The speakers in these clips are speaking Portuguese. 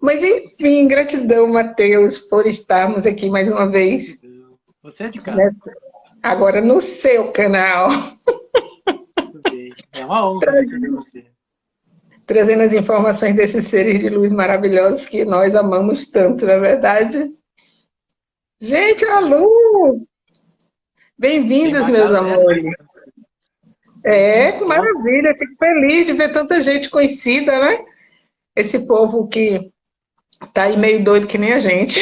Mas enfim, gratidão, Matheus, por estarmos aqui mais uma vez. Você é de casa. Agora no seu canal. É uma honra receber você. Trazendo as informações desses seres de luz maravilhosos que nós amamos tanto, não é verdade? Gente, a Lu! Bem-vindos, meus amores. É, maravilha, fico feliz de ver tanta gente conhecida, né? Esse povo que tá aí meio doido que nem a gente.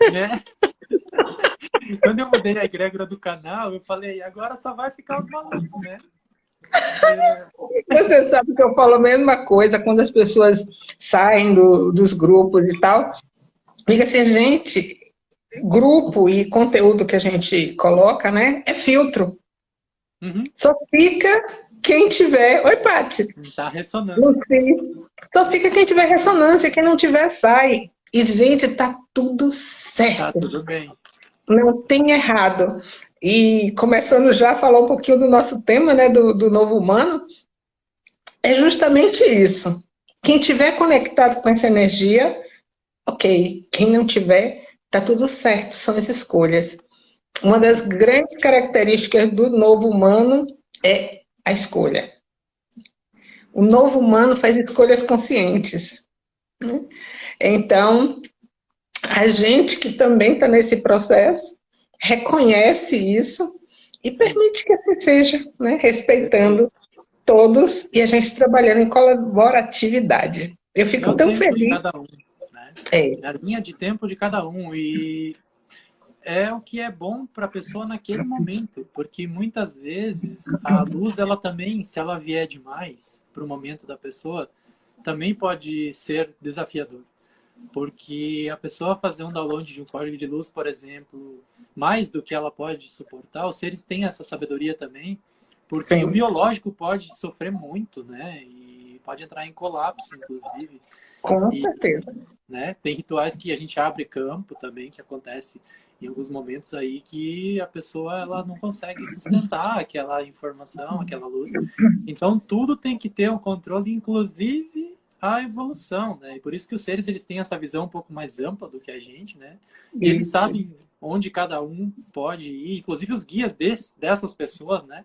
É. Quando eu mudei a egrégora do canal, eu falei, agora só vai ficar os malucos, né? Você sabe que eu falo a mesma coisa quando as pessoas saem do, dos grupos e tal. Fica assim, gente, grupo e conteúdo que a gente coloca, né, é filtro. Uhum. Só fica quem tiver... Oi, Paty. Tá ressonando. Só fica quem tiver ressonância, quem não tiver, sai. E, gente, tá tudo certo. Tá tudo bem. Não tem errado. E começando já a falar um pouquinho do nosso tema, né, do, do novo humano, é justamente isso. Quem tiver conectado com essa energia, ok. Quem não tiver, tá tudo certo, são as escolhas. Uma das grandes características do novo humano é a escolha. O novo humano faz escolhas conscientes. Né? Então, a gente que também está nesse processo, reconhece isso e permite que assim seja, né? respeitando todos e a gente trabalhando em colaboratividade. Eu fico tão feliz. De cada um, né? é. A linha de tempo de cada um e é o que é bom para a pessoa naquele momento, porque muitas vezes a luz, ela também, se ela vier demais para o momento da pessoa, também pode ser desafiador. Porque a pessoa fazer um download de um código de luz, por exemplo, mais do que ela pode suportar, os seres têm essa sabedoria também, porque Sim. o biológico pode sofrer muito, né? E pode entrar em colapso, inclusive. Com e, certeza. Né? Tem rituais que a gente abre campo também, que acontece em alguns momentos aí que a pessoa ela não consegue sustentar aquela informação, aquela luz. Então tudo tem que ter um controle, inclusive a evolução, né? E por isso que os seres eles têm essa visão um pouco mais ampla do que a gente, né? E eles sabem onde cada um pode ir, inclusive os guias desse, dessas pessoas, né?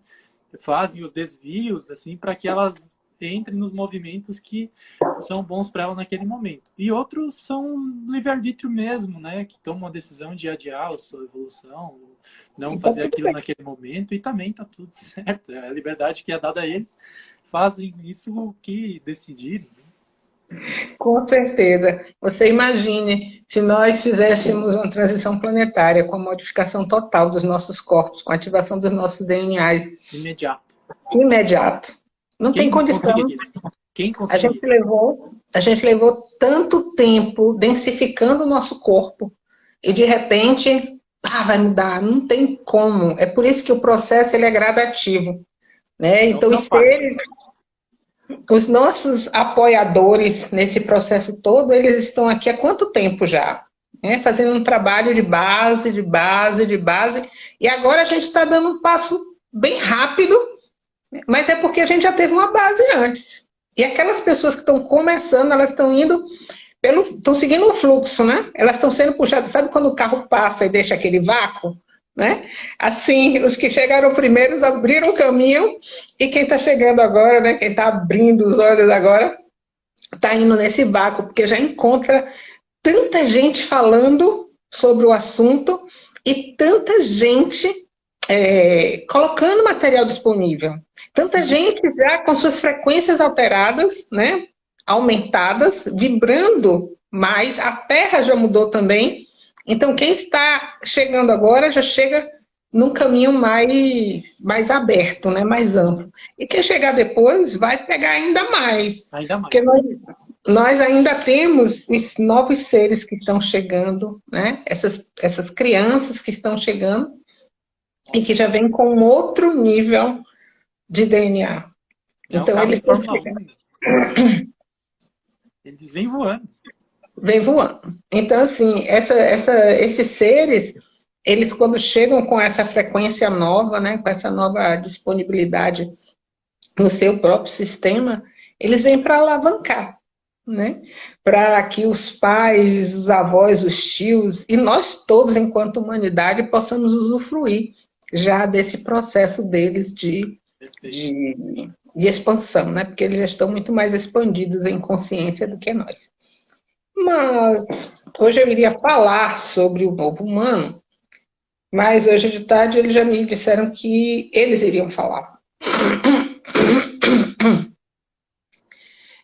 Fazem os desvios assim para que elas entrem nos movimentos que são bons para ela naquele momento. E outros são livre-arbítrio mesmo, né? Que tomam a decisão de adiar a sua evolução, não fazer aquilo naquele momento, e também tá tudo certo. É a liberdade que é dada a eles, fazem isso que decidirem. Né? Com certeza. Você imagine se nós fizéssemos uma transição planetária com a modificação total dos nossos corpos, com a ativação dos nossos DNAs. Imediato. Imediato. Não Quem tem condição. Quem a gente levou, a gente levou tanto tempo densificando o nosso corpo e de repente, ah, vai mudar. Não tem como. É por isso que o processo ele é gradativo. Né? Então, os seres, os nossos apoiadores nesse processo todo, eles estão aqui há quanto tempo já? É, fazendo um trabalho de base, de base, de base. E agora a gente está dando um passo bem rápido, mas é porque a gente já teve uma base antes. E aquelas pessoas que estão começando, elas estão indo pelo, estão seguindo o fluxo, né? Elas estão sendo puxadas. Sabe quando o carro passa e deixa aquele vácuo? Né? Assim, os que chegaram primeiros abriram o caminho e quem está chegando agora, né, quem está abrindo os olhos agora, está indo nesse vácuo, porque já encontra tanta gente falando sobre o assunto e tanta gente é, colocando material disponível. Tanta gente já com suas frequências alteradas, né, aumentadas, vibrando mais, a Terra já mudou também, então, quem está chegando agora já chega num caminho mais, mais aberto, né? mais amplo. E quem chegar depois vai pegar ainda mais. Ainda mais. Porque nós, nós ainda temos os novos seres que estão chegando, né? essas, essas crianças que estão chegando e que já vêm com outro nível de DNA. Então, eles. Eles vêm voando vem voando. Então, assim, essa, essa, esses seres, eles quando chegam com essa frequência nova, né, com essa nova disponibilidade no seu próprio sistema, eles vêm para alavancar. né? Para que os pais, os avós, os tios e nós todos, enquanto humanidade, possamos usufruir já desse processo deles de, de, de, expansão, né? Porque eles já estão muito mais expandidos em consciência do que nós. Mas hoje eu iria falar sobre o novo humano, mas hoje de tarde eles já me disseram que eles iriam falar.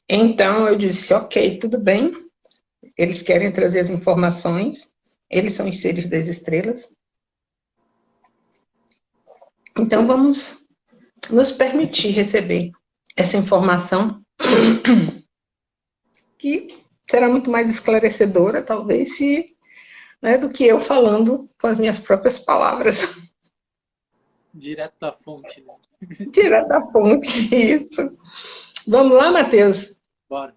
Então eu disse, ok, tudo bem, eles querem trazer as informações, eles são os seres das estrelas. Então vamos nos permitir receber essa informação que será muito mais esclarecedora, talvez, se, né, do que eu falando com as minhas próprias palavras. Direto da fonte. Né? Direto da fonte, isso. Vamos lá, Matheus? Bora.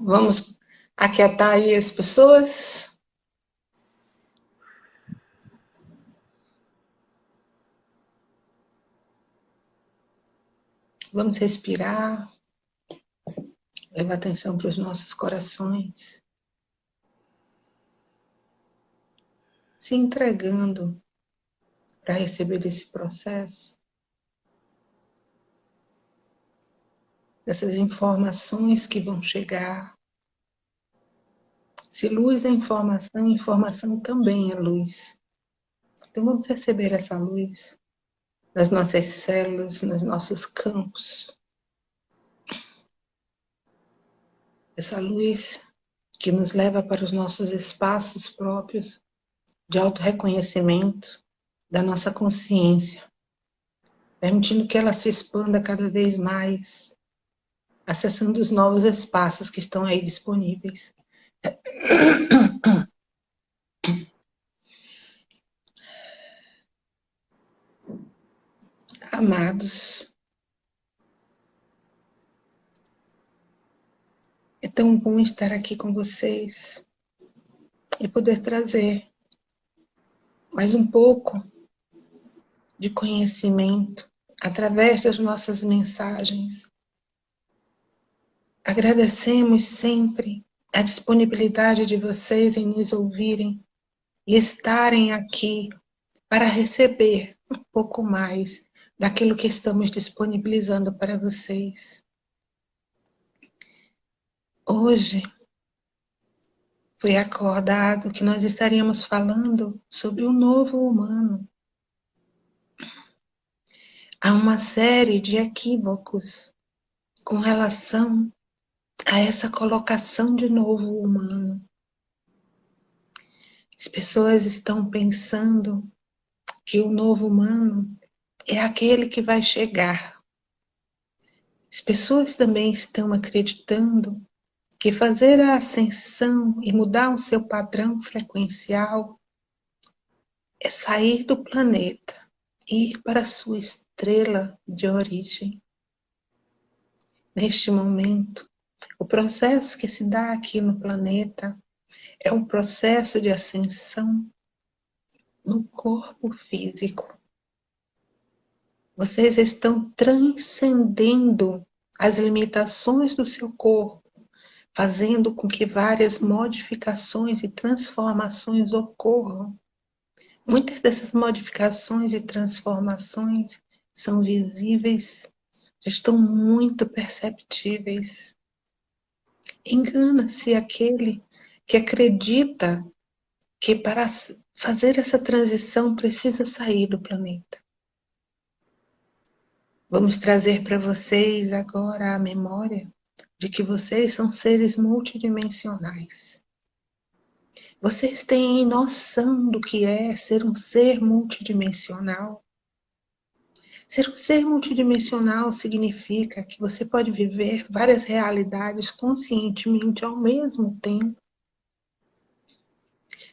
Vamos aquietar aí as pessoas. Vamos respirar. Leva atenção para os nossos corações. Se entregando para receber esse processo. dessas informações que vão chegar. Se luz é informação, informação também é luz. Então vamos receber essa luz nas nossas células, nos nossos campos. Essa luz que nos leva para os nossos espaços próprios de auto-reconhecimento da nossa consciência, permitindo que ela se expanda cada vez mais acessando os novos espaços que estão aí disponíveis. Amados, é tão bom estar aqui com vocês e poder trazer mais um pouco de conhecimento através das nossas mensagens. Agradecemos sempre a disponibilidade de vocês em nos ouvirem e estarem aqui para receber um pouco mais daquilo que estamos disponibilizando para vocês. Hoje foi acordado que nós estaríamos falando sobre o novo humano. Há uma série de equívocos com relação a essa colocação de novo humano. As pessoas estão pensando que o novo humano é aquele que vai chegar. As pessoas também estão acreditando que fazer a ascensão e mudar o seu padrão frequencial é sair do planeta e ir para a sua estrela de origem. Neste momento, o processo que se dá aqui no planeta é um processo de ascensão no corpo físico. Vocês estão transcendendo as limitações do seu corpo, fazendo com que várias modificações e transformações ocorram. Muitas dessas modificações e transformações são visíveis, estão muito perceptíveis. Engana-se aquele que acredita que para fazer essa transição precisa sair do planeta. Vamos trazer para vocês agora a memória de que vocês são seres multidimensionais. Vocês têm noção do que é ser um ser multidimensional? Ser um ser multidimensional significa que você pode viver várias realidades conscientemente ao mesmo tempo.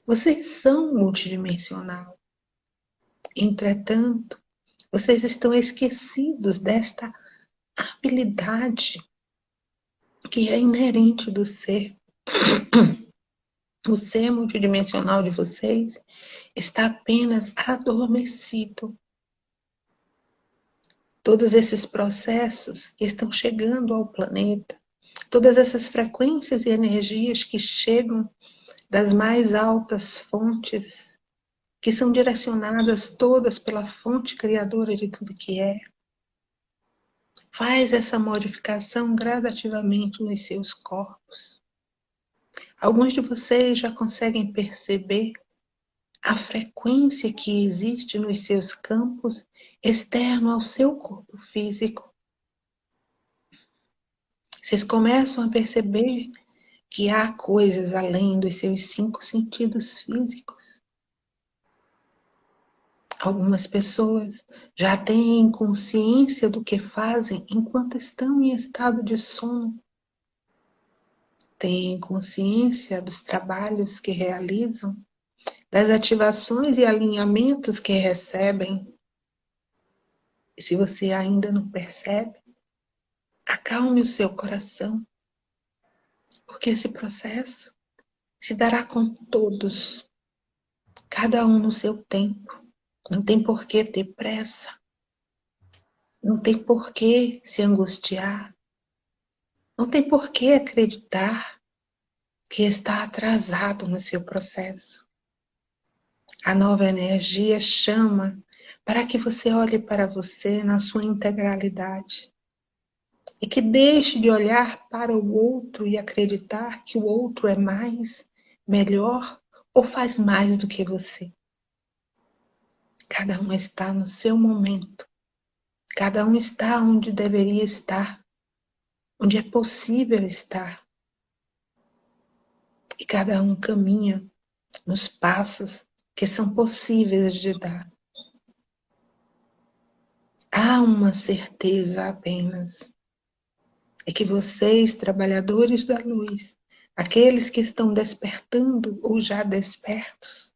Vocês são multidimensional. Entretanto, vocês estão esquecidos desta habilidade que é inerente do ser. O ser multidimensional de vocês está apenas adormecido todos esses processos que estão chegando ao planeta todas essas frequências e energias que chegam das mais altas fontes, que são direcionadas todas pela fonte criadora de tudo que é. Faz essa modificação gradativamente nos seus corpos. Alguns de vocês já conseguem perceber a frequência que existe nos seus campos externo ao seu corpo físico. Vocês começam a perceber que há coisas além dos seus cinco sentidos físicos. Algumas pessoas já têm consciência do que fazem enquanto estão em estado de sono. Têm consciência dos trabalhos que realizam, das ativações e alinhamentos que recebem. E se você ainda não percebe, acalme o seu coração porque esse processo se dará com todos, cada um no seu tempo. Não tem por que ter pressa. Não tem por que se angustiar. Não tem por que acreditar que está atrasado no seu processo. A nova energia chama para que você olhe para você na sua integralidade e que deixe de olhar para o outro e acreditar que o outro é mais, melhor ou faz mais do que você. Cada um está no seu momento. Cada um está onde deveria estar, onde é possível estar. E cada um caminha nos passos que são possíveis de dar. Há uma certeza apenas é que vocês, trabalhadores da luz, aqueles que estão despertando ou já despertos,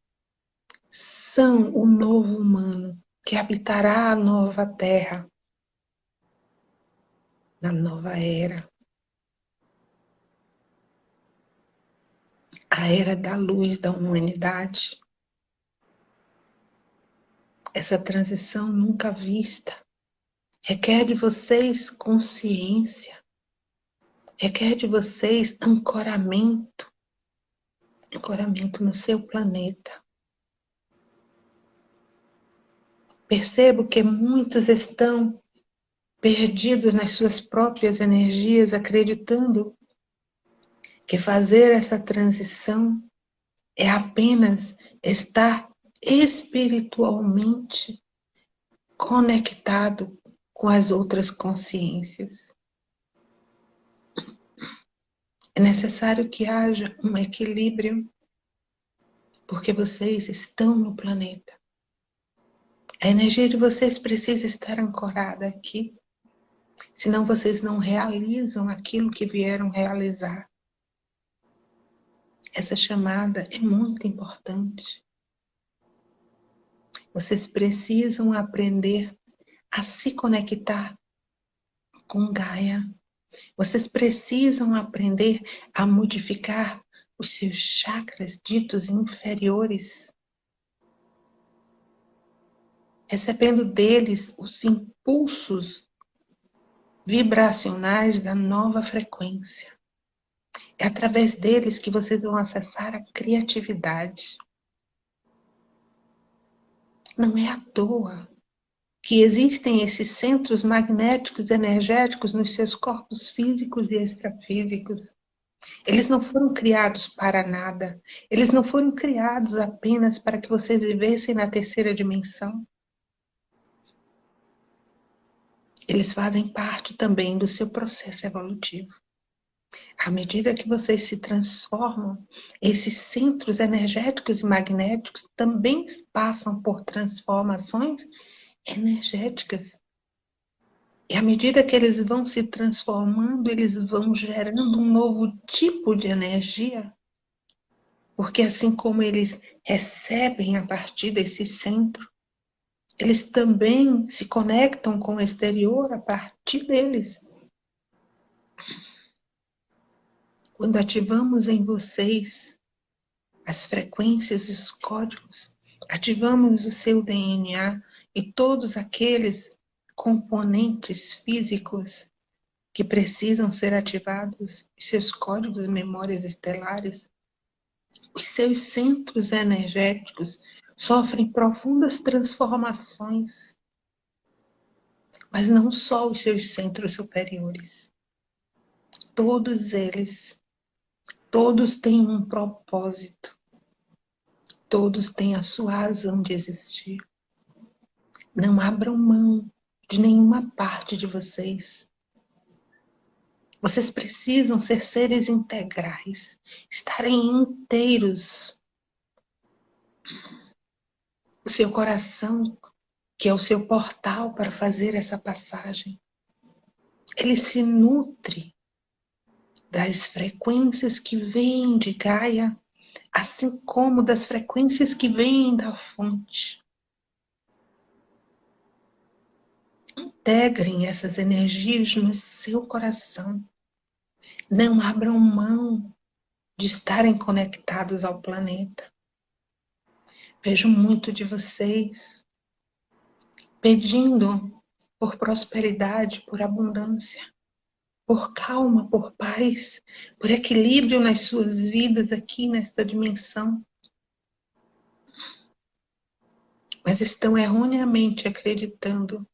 são o novo humano que habitará a nova terra, na nova era. A era da luz da humanidade. Essa transição nunca vista requer de vocês consciência, requer de vocês ancoramento, ancoramento no seu planeta. Percebo que muitos estão perdidos nas suas próprias energias, acreditando que fazer essa transição é apenas estar espiritualmente conectado com as outras consciências. É necessário que haja um equilíbrio, porque vocês estão no planeta. A energia de vocês precisa estar ancorada aqui, senão vocês não realizam aquilo que vieram realizar. Essa chamada é muito importante. Vocês precisam aprender a se conectar com Gaia, vocês precisam aprender a modificar os seus chakras ditos inferiores, recebendo deles os impulsos vibracionais da nova frequência. É através deles que vocês vão acessar a criatividade. Não é à toa que existem esses centros magnéticos energéticos nos seus corpos físicos e extrafísicos. Eles não foram criados para nada. Eles não foram criados apenas para que vocês vivessem na terceira dimensão. Eles fazem parte também do seu processo evolutivo. À medida que vocês se transformam, esses centros energéticos e magnéticos também passam por transformações energéticas. E à medida que eles vão se transformando, eles vão gerando um novo tipo de energia. Porque assim como eles recebem a partir desse centro, eles também se conectam com o exterior a partir deles. Quando ativamos em vocês as frequências e os códigos, ativamos o seu DNA, e todos aqueles componentes físicos que precisam ser ativados, seus códigos e memórias estelares, os seus centros energéticos sofrem profundas transformações. Mas não só os seus centros superiores. Todos eles, todos têm um propósito. Todos têm a sua razão de existir. Não abram mão de nenhuma parte de vocês. Vocês precisam ser seres integrais, estarem inteiros. O seu coração, que é o seu portal para fazer essa passagem, ele se nutre das frequências que vêm de Gaia, assim como das frequências que vêm da fonte. Integrem essas energias no seu coração. Não abram mão de estarem conectados ao planeta. Vejo muito de vocês pedindo por prosperidade, por abundância, por calma, por paz, por equilíbrio nas suas vidas aqui nesta dimensão. Mas estão erroneamente acreditando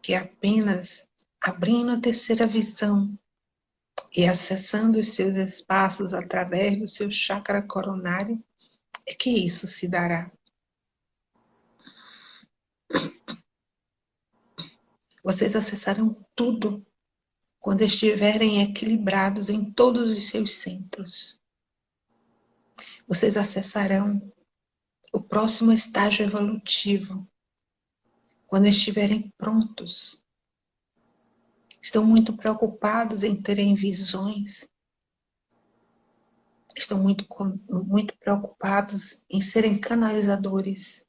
que apenas abrindo a terceira visão e acessando os seus espaços através do seu chakra coronário, é que isso se dará. Vocês acessarão tudo quando estiverem equilibrados em todos os seus centros. Vocês acessarão o próximo estágio evolutivo quando estiverem prontos. Estão muito preocupados em terem visões. Estão muito, muito preocupados em serem canalizadores.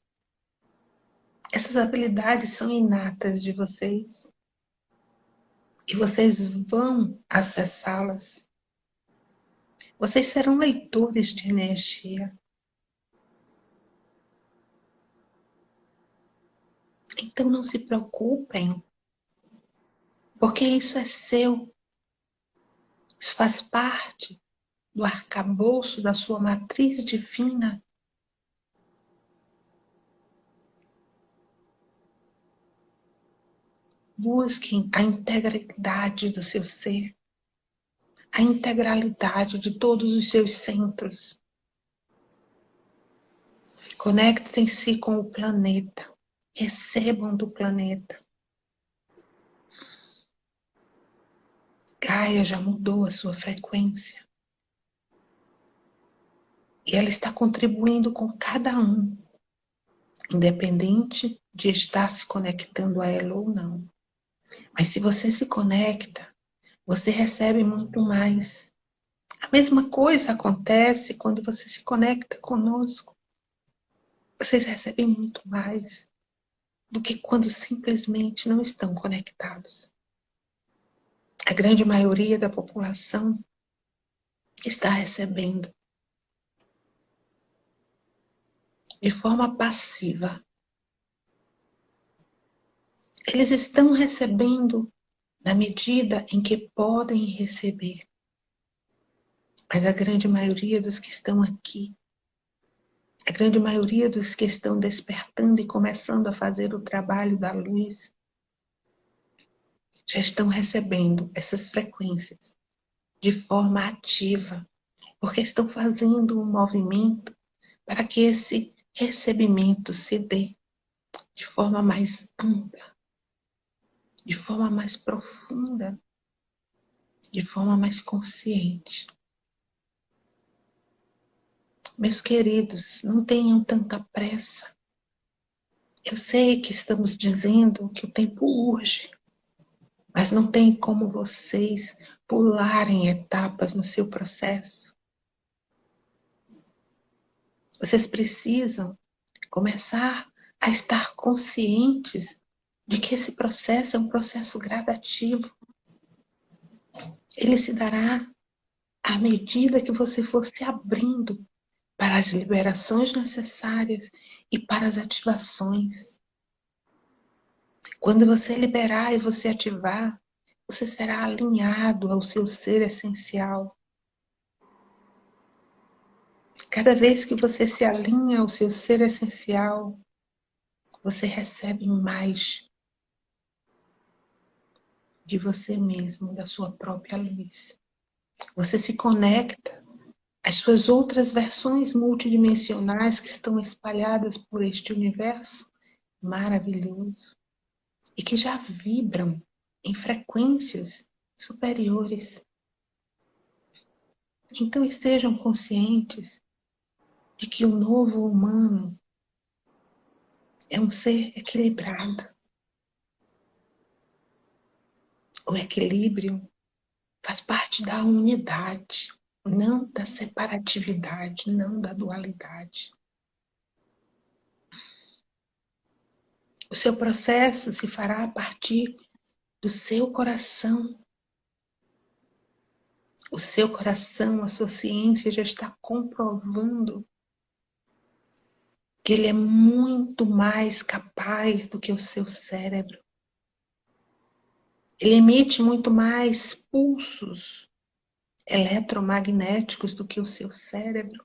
Essas habilidades são inatas de vocês. E vocês vão acessá-las. Vocês serão leitores de energia. Então não se preocupem, porque isso é seu. Isso faz parte do arcabouço da sua matriz divina. Busquem a integralidade do seu ser, a integralidade de todos os seus centros. Conectem-se com o planeta recebam do planeta. Gaia já mudou a sua frequência. E ela está contribuindo com cada um, independente de estar se conectando a ela ou não. Mas se você se conecta, você recebe muito mais. A mesma coisa acontece quando você se conecta conosco. Vocês recebem muito mais do que quando simplesmente não estão conectados. A grande maioria da população está recebendo de forma passiva. Eles estão recebendo na medida em que podem receber. Mas a grande maioria dos que estão aqui a grande maioria dos que estão despertando e começando a fazer o trabalho da luz já estão recebendo essas frequências de forma ativa, porque estão fazendo um movimento para que esse recebimento se dê de forma mais ampla, de forma mais profunda, de forma mais consciente. Meus queridos, não tenham tanta pressa. Eu sei que estamos dizendo que o tempo urge, mas não tem como vocês pularem etapas no seu processo. Vocês precisam começar a estar conscientes de que esse processo é um processo gradativo. Ele se dará à medida que você for se abrindo para as liberações necessárias e para as ativações. Quando você liberar e você ativar, você será alinhado ao seu ser essencial. Cada vez que você se alinha ao seu ser essencial, você recebe mais de você mesmo, da sua própria luz. Você se conecta às suas outras versões multidimensionais que estão espalhadas por este universo maravilhoso e que já vibram em frequências superiores. Então estejam conscientes de que o novo humano é um ser equilibrado. O equilíbrio faz parte da unidade, não da separatividade, não da dualidade. O seu processo se fará a partir do seu coração. O seu coração, a sua ciência já está comprovando que ele é muito mais capaz do que o seu cérebro. Ele emite muito mais pulsos eletromagnéticos do que o seu cérebro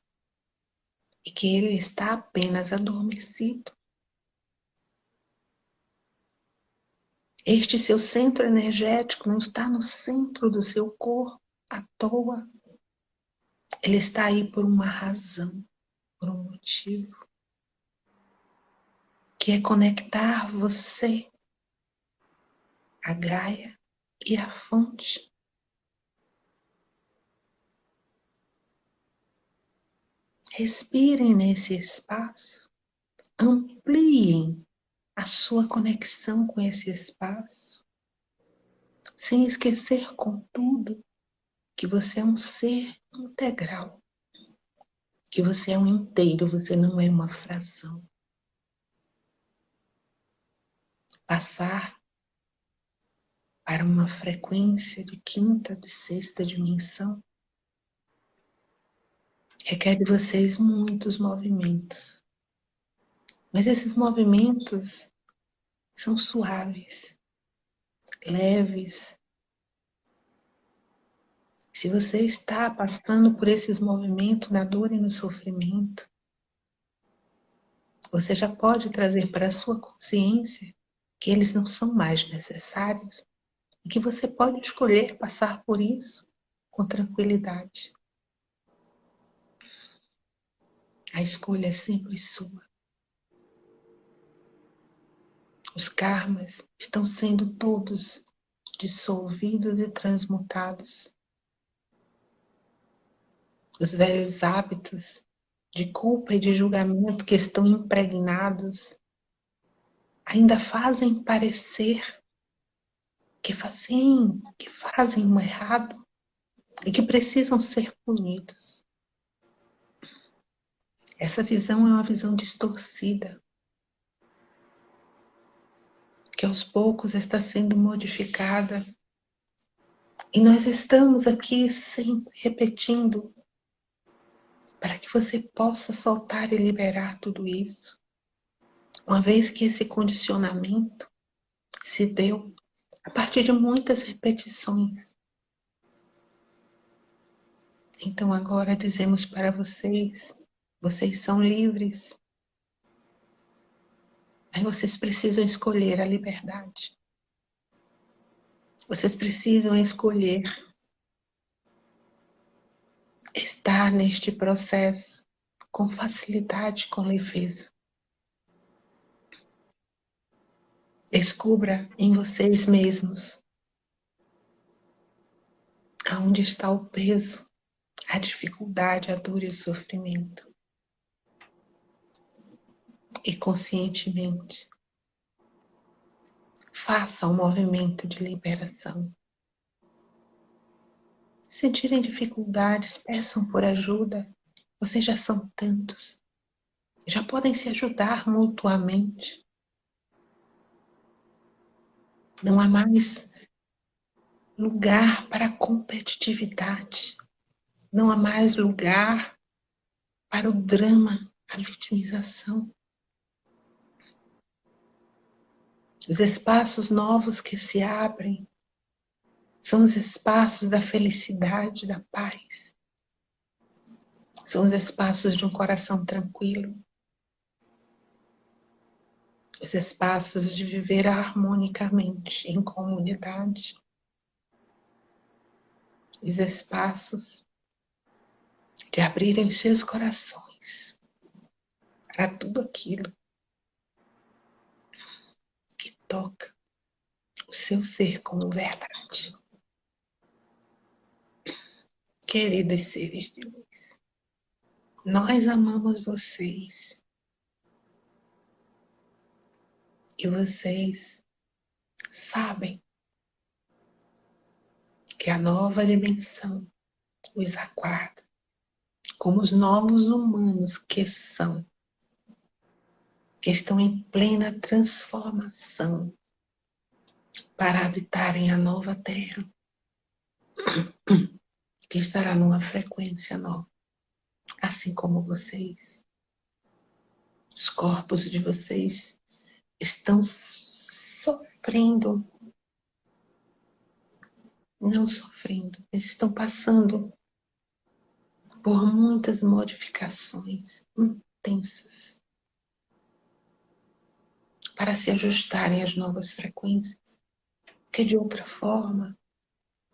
e que ele está apenas adormecido. Este seu centro energético não está no centro do seu corpo à toa. Ele está aí por uma razão, por um motivo que é conectar você, a Gaia e a fonte. Respirem nesse espaço, ampliem a sua conexão com esse espaço, sem esquecer, contudo, que você é um ser integral, que você é um inteiro, você não é uma fração. Passar para uma frequência de quinta, de sexta dimensão, requer de vocês muitos movimentos. Mas esses movimentos são suaves, leves. Se você está passando por esses movimentos na dor e no sofrimento, você já pode trazer para a sua consciência que eles não são mais necessários e que você pode escolher passar por isso com tranquilidade. A escolha é sempre sua. Os karmas estão sendo todos dissolvidos e transmutados. Os velhos hábitos de culpa e de julgamento que estão impregnados ainda fazem parecer que fazem, que fazem um errado e que precisam ser punidos. Essa visão é uma visão distorcida, que aos poucos está sendo modificada. E nós estamos aqui sempre repetindo para que você possa soltar e liberar tudo isso. Uma vez que esse condicionamento se deu a partir de muitas repetições. Então agora dizemos para vocês, vocês são livres. Aí vocês precisam escolher a liberdade. Vocês precisam escolher estar neste processo com facilidade, com leveza. Descubra em vocês mesmos aonde está o peso, a dificuldade, a dor e o sofrimento. E conscientemente faça um movimento de liberação. Se tirem dificuldades, peçam por ajuda. Vocês já são tantos. Já podem se ajudar mutuamente. Não há mais lugar para competitividade. Não há mais lugar para o drama, a vitimização. Os espaços novos que se abrem São os espaços da felicidade, da paz. São os espaços de um coração tranquilo. Os espaços de viver harmonicamente em comunidade. Os espaços de abrirem seus corações para tudo aquilo que toca o seu ser como verdade. Queridos seres de luz, nós amamos vocês. E vocês sabem que a nova dimensão os aguarda como os novos humanos que são, que estão em plena transformação para habitarem a nova terra, que estará numa frequência nova, assim como vocês. Os corpos de vocês estão sofrendo, não sofrendo, eles estão passando por muitas modificações intensas para se ajustarem às novas frequências, que de outra forma,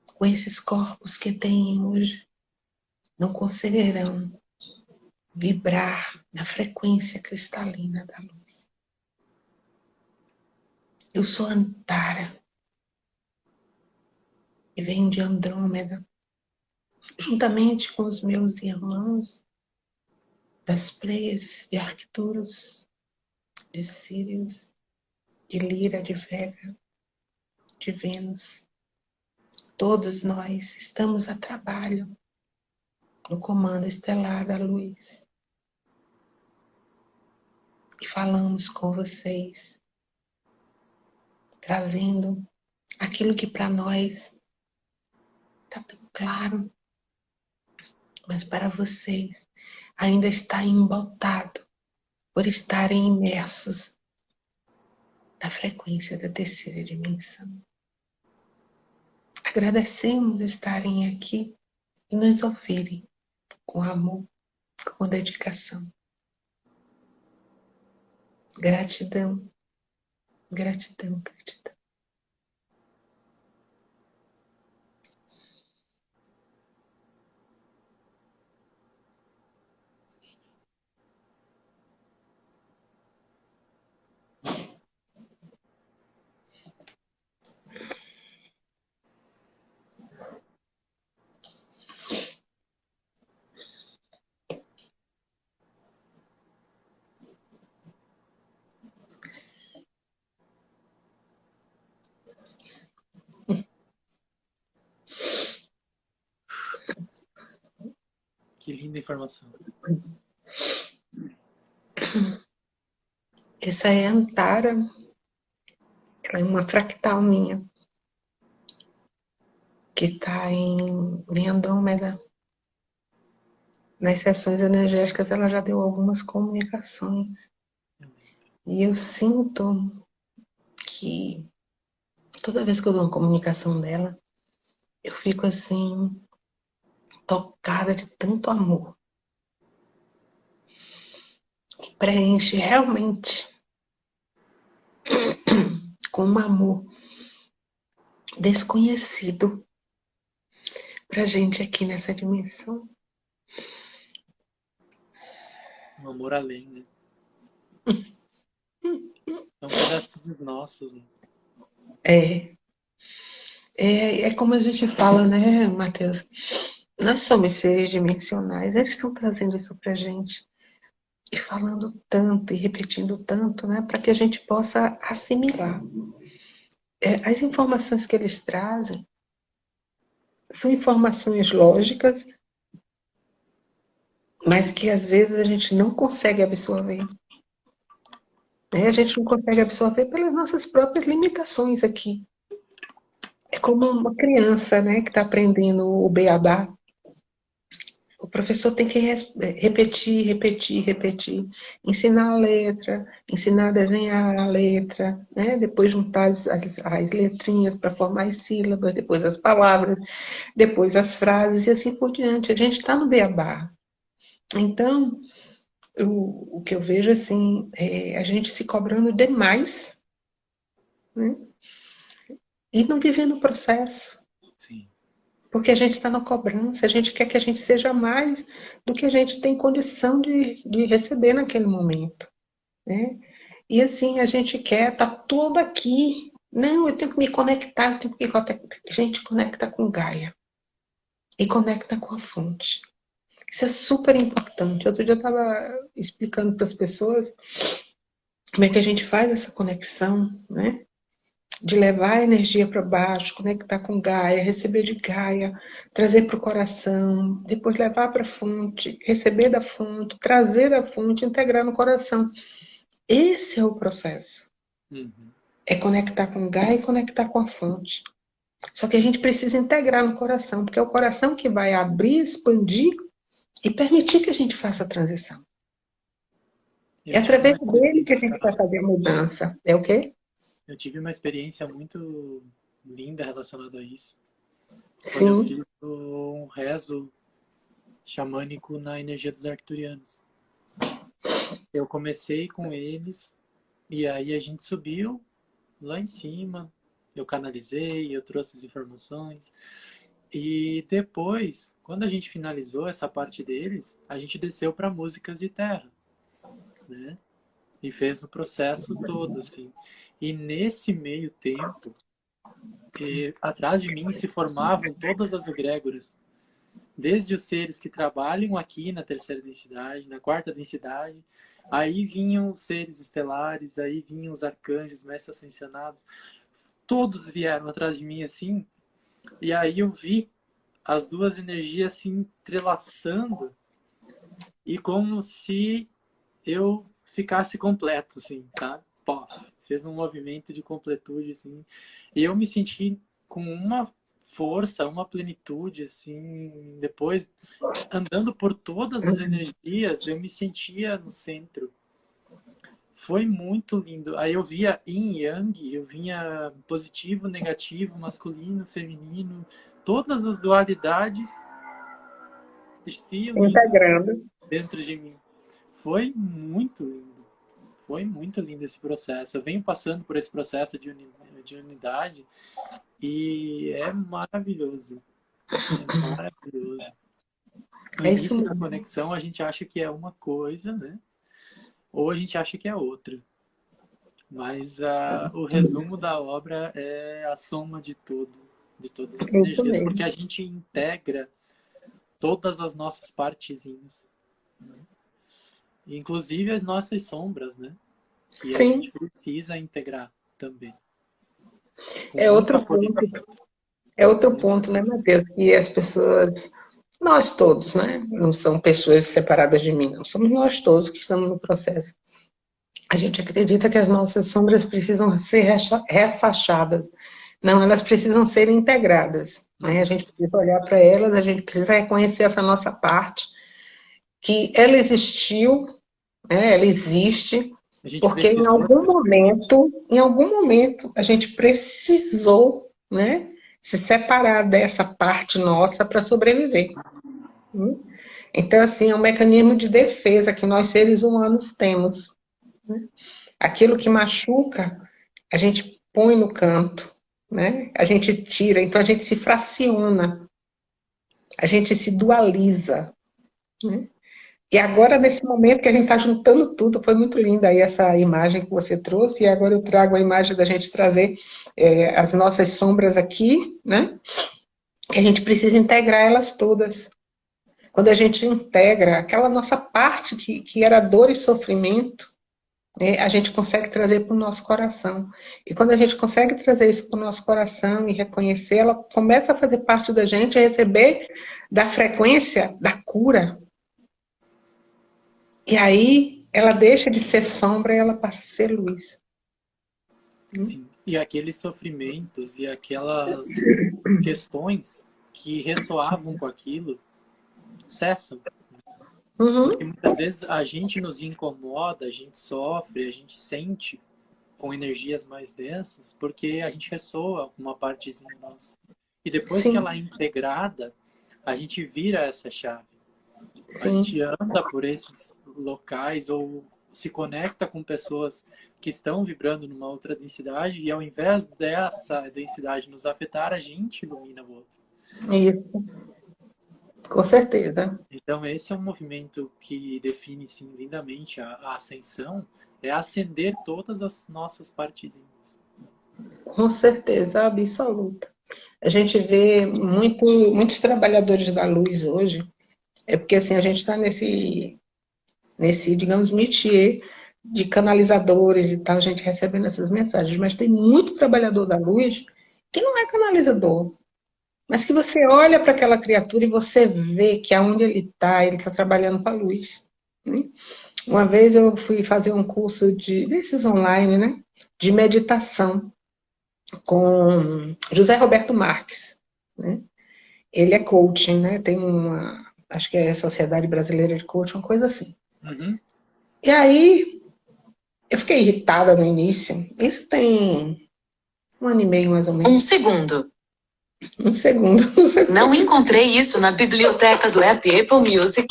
com esses corpos que têm hoje, não conseguirão vibrar na frequência cristalina da luz. Eu sou Antara e venho de Andrômeda juntamente com os meus irmãos das Pleiades, de Arcturus, de Sirius, de Lira, de Vega, de Vênus. Todos nós estamos a trabalho no comando estelar da luz. E falamos com vocês, trazendo aquilo que para nós está tão claro, mas para vocês ainda está embotado por estarem imersos na frequência da terceira dimensão. Agradecemos estarem aqui e nos ouvirem com amor, com dedicação. Gratidão, gratidão, gratidão. Que linda informação. Essa é a Antara. Ela é uma fractal minha. Que está em, em Andrômeda. Nas sessões energéticas ela já deu algumas comunicações. E eu sinto que toda vez que eu dou uma comunicação dela, eu fico assim, tocada de tanto amor. Preenche realmente com um amor desconhecido pra gente aqui nessa dimensão. Um amor além, né? São pedacinhos nossos. Né? É. é. É como a gente fala, né, Matheus? Nós somos seres dimensionais, eles estão trazendo isso para a gente. E falando tanto e repetindo tanto, né, para que a gente possa assimilar. É, as informações que eles trazem são informações lógicas, mas que às vezes a gente não consegue absorver. Né? A gente não consegue absorver pelas nossas próprias limitações aqui. É como uma criança né, que está aprendendo o beabá o professor tem que repetir, repetir, repetir. Ensinar a letra, ensinar a desenhar a letra, né? depois juntar as, as, as letrinhas para formar as sílabas, depois as palavras, depois as frases e assim por diante. A gente está no beabá. Então, o, o que eu vejo assim, é a gente se cobrando demais né? e não vivendo o processo. Sim. Porque a gente está na cobrança, a gente quer que a gente seja mais do que a gente tem condição de, de receber naquele momento. Né? E assim, a gente quer tá todo aqui. Não, eu tenho que me conectar, eu tenho que me. A gente conecta com Gaia. E conecta com a fonte. Isso é super importante. Outro dia eu estava explicando para as pessoas como é que a gente faz essa conexão, né? De levar a energia para baixo, conectar com Gaia, receber de Gaia, trazer para o coração, depois levar para a fonte, receber da fonte, trazer da fonte, integrar no coração. Esse é o processo. Uhum. É conectar com Gaia e conectar com a fonte. Só que a gente precisa integrar no coração, porque é o coração que vai abrir, expandir e permitir que a gente faça a transição. é através dele que a gente vai fazer a mudança. É o quê? Eu tive uma experiência muito linda relacionada a isso. Sim. eu fiz um rezo xamânico na energia dos arcturianos. Eu comecei com eles e aí a gente subiu lá em cima. Eu canalizei, eu trouxe as informações. E depois, quando a gente finalizou essa parte deles, a gente desceu para músicas de terra, né? E fez o processo todo, assim. E nesse meio tempo, atrás de mim se formavam todas as egrégoras. Desde os seres que trabalham aqui na terceira densidade, na quarta densidade, aí vinham os seres estelares, aí vinham os arcanjos, mestres ascensionados. Todos vieram atrás de mim assim, e aí eu vi as duas energias se entrelaçando e como se eu ficasse completo, assim, sabe? Pof fez um movimento de completude, assim. E eu me senti com uma força, uma plenitude, assim. Depois, andando por todas as energias, eu me sentia no centro. Foi muito lindo. Aí eu via yin yang, eu vinha positivo, negativo, masculino, feminino, todas as dualidades se integrando dentro de mim. Foi muito lindo. Foi muito lindo esse processo. Eu venho passando por esse processo de, uni, de unidade e é maravilhoso. É maravilhoso. No é início da conexão, a gente acha que é uma coisa, né? Ou a gente acha que é outra. Mas uh, o resumo da obra é a soma de tudo, de todas as energias, porque a gente integra todas as nossas partezinhas. Né? Inclusive as nossas sombras, né? E Sim. a gente precisa integrar também. é outro ponto. É outro ponto, né, Matheus? Que as pessoas, nós todos, né? Não são pessoas separadas de mim, não. Somos nós todos que estamos no processo. A gente acredita que as nossas sombras precisam ser ressachadas. Não, elas precisam ser integradas. Né? A gente precisa olhar para elas, a gente precisa reconhecer essa nossa parte, que ela existiu, né? ela existe, porque em algum momento, em algum momento, a gente precisou né, se separar dessa parte nossa para sobreviver. Hum? Então, assim, é um mecanismo de defesa que nós seres humanos temos. Né? Aquilo que machuca, a gente põe no canto, né? a gente tira, então a gente se fraciona, a gente se dualiza. Né? E agora, nesse momento que a gente está juntando tudo, foi muito linda aí essa imagem que você trouxe, e agora eu trago a imagem da gente trazer é, as nossas sombras aqui, né? Que a gente precisa integrar elas todas. Quando a gente integra aquela nossa parte que, que era dor e sofrimento, é, a gente consegue trazer para o nosso coração. E quando a gente consegue trazer isso para o nosso coração e reconhecer, ela começa a fazer parte da gente, a receber da frequência da cura, e aí ela deixa de ser sombra e ela passa a ser luz. Sim. E aqueles sofrimentos e aquelas questões que ressoavam com aquilo, cessam. Uhum. Porque muitas vezes a gente nos incomoda, a gente sofre, a gente sente com energias mais densas, porque a gente ressoa uma partezinha nossa. E depois Sim. que ela é integrada, a gente vira essa chave. Sim. A gente anda por esses locais ou se conecta com pessoas que estão vibrando numa outra densidade e ao invés dessa densidade nos afetar, a gente ilumina o outro. Isso. Com certeza. Então esse é um movimento que define sim, lindamente a, a ascensão, é acender todas as nossas partezinhas. Com certeza, absoluta. A gente vê muito, muitos trabalhadores da luz hoje, é porque assim, a gente está nesse, nesse, digamos, métier de canalizadores e tal, gente recebendo essas mensagens, mas tem muito trabalhador da luz que não é canalizador, mas que você olha para aquela criatura e você vê que aonde ele está, ele está trabalhando para a luz. Né? Uma vez eu fui fazer um curso de, desses online, né? De meditação com José Roberto Marques. Né? Ele é coaching, né? Tem uma, acho que é a Sociedade Brasileira de Coaching, uma coisa assim. Uhum. E aí, eu fiquei irritada no início. Isso tem um ano e meio, mais ou menos. Um segundo. Um segundo, um segundo. Não encontrei isso na biblioteca do app Apple Music.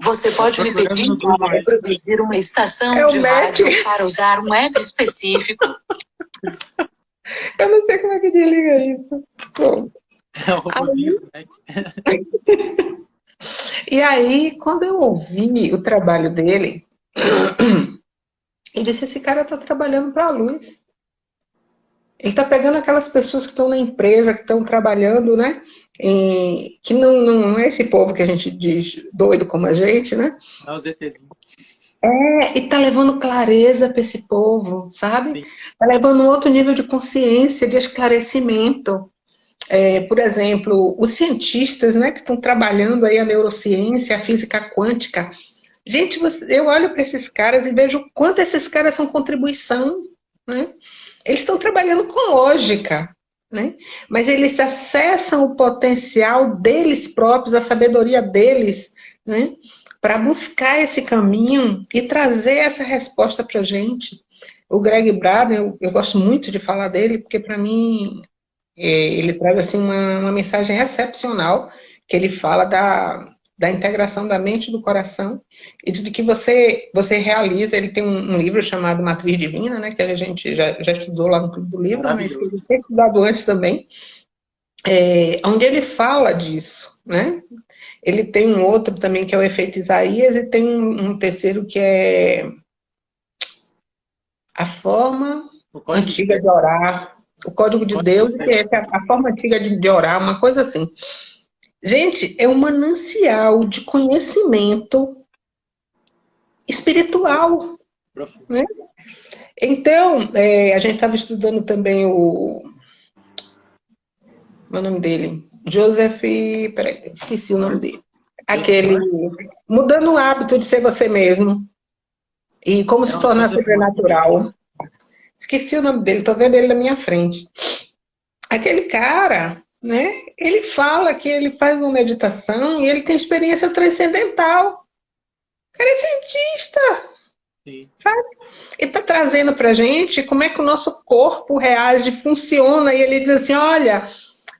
Você pode me pedir para produzir uma estação É de Mac. rádio para usar um app específico. Eu não sei como é que desliga isso. Pronto. É o robozinho, né? E aí, quando eu ouvi o trabalho dele, eu disse, esse cara está trabalhando para a luz. Ele está pegando aquelas pessoas que estão na empresa, que estão trabalhando, né? Em- que não, não é esse povo que a gente diz doido como a gente, né? É o ZTzinho. É, e tá levando clareza para esse povo, sabe? Sim. Tá levando um outro nível de consciência, de esclarecimento. É, por exemplo, os cientistas, né, que estão trabalhando aí a neurociência, a física quântica. Gente, eu olho para esses caras e vejo quanto esses caras são contribuição, né? Eles estão trabalhando com lógica, né? Mas eles acessam o potencial deles próprios, a sabedoria deles, né? Para buscar esse caminho e trazer essa resposta para a gente. O Greg Braden, eu, eu gosto muito de falar dele, porque para mim ele traz assim uma, uma mensagem excepcional, que ele fala da, da integração da mente e do coração e de que você você realiza. Ele tem um, um livro chamado Matriz Divina, né, que a gente já, já estudou lá no Clube do Livro, mas que tem estudado antes também, é, onde ele fala disso, né? Ele tem um outro também que é o efeito Isaías e tem um, um terceiro que é a forma antiga de orar, o código de Deus, de que é a, forma antiga de, orar, uma coisa assim. Gente, é um manancial de conhecimento espiritual. profundo. Então, é, a gente estava estudando também o. Meu nome dele? Joseph. Peraí, esqueci o nome dele. Aquele. Mudando o hábito de ser você mesmo. E como se tornar sobrenatural. Esqueci o nome dele, estou vendo ele na minha frente. Aquele cara, né? Ele fala que ele faz uma meditação e ele tem experiência transcendental. O cara é cientista. Sim. Ele está trazendo para gente como é que o nosso corpo reage, funciona. E ele diz assim: olha,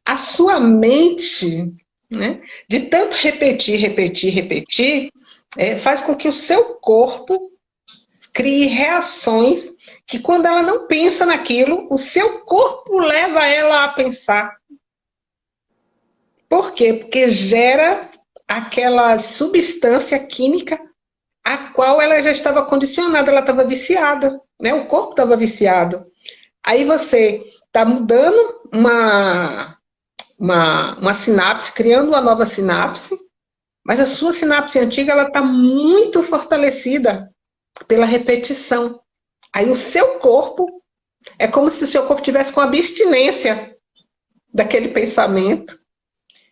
a sua mente, né, de tanto repetir, repetir, repetir, é, faz com que o seu corpo crie reações que, quando ela não pensa naquilo, o seu corpo leva ela a pensar. Por quê? Porque gera aquela substância química a qual ela já estava condicionada, ela estava viciada, né? O corpo estava viciado. Aí você está mudando uma, uma, uma sinapse, criando uma nova sinapse, mas a sua sinapse antiga ela está muito fortalecida pela repetição. Aí o seu corpo é como se o seu corpo tivesse com abstinência daquele pensamento.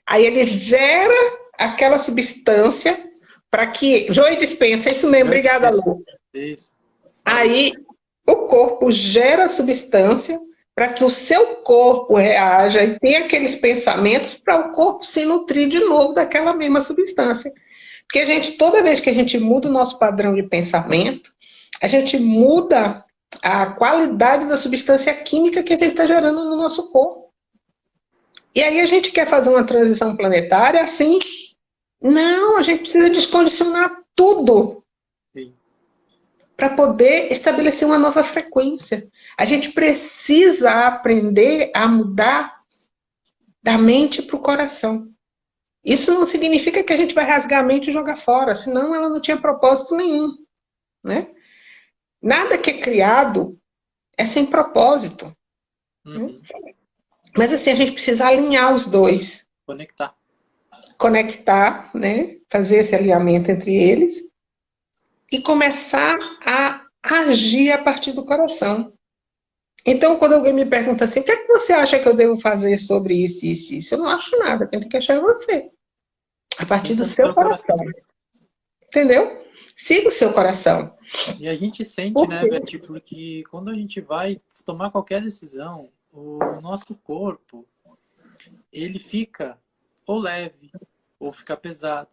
Aí ele gera aquela substância para que. Joey dispensa, é isso mesmo, obrigada, Lu. Isso. Aí o corpo gera a substância para que o seu corpo reaja e tenha aqueles pensamentos para o corpo se nutrir de novo daquela mesma substância. Porque a gente, toda vez que a gente muda o nosso padrão de pensamento, a gente muda a qualidade da substância química que a gente está gerando no nosso corpo. E aí a gente quer fazer uma transição planetária assim? Não, a gente precisa descondicionar tudo para poder estabelecer uma nova frequência. A gente precisa aprender a mudar da mente para o coração. Isso não significa que a gente vai rasgar a mente e jogar fora, senão ela não tinha propósito nenhum. Né? Nada que é criado é sem propósito. Uhum. Mas assim, a gente precisa alinhar os dois. Conectar. Conectar, né? Fazer esse alinhamento entre eles e começar a agir a partir do coração. Então, quando alguém me pergunta assim, o que é que você acha que eu devo fazer sobre isso, isso, isso? Eu não acho nada, quem tem que achar é você. A partir do seu coração. coração. Entendeu? Siga o seu coração. E a gente sente, né, Betty, porque quando a gente vai tomar qualquer decisão, o nosso corpo, ele fica ou leve, ou fica pesado,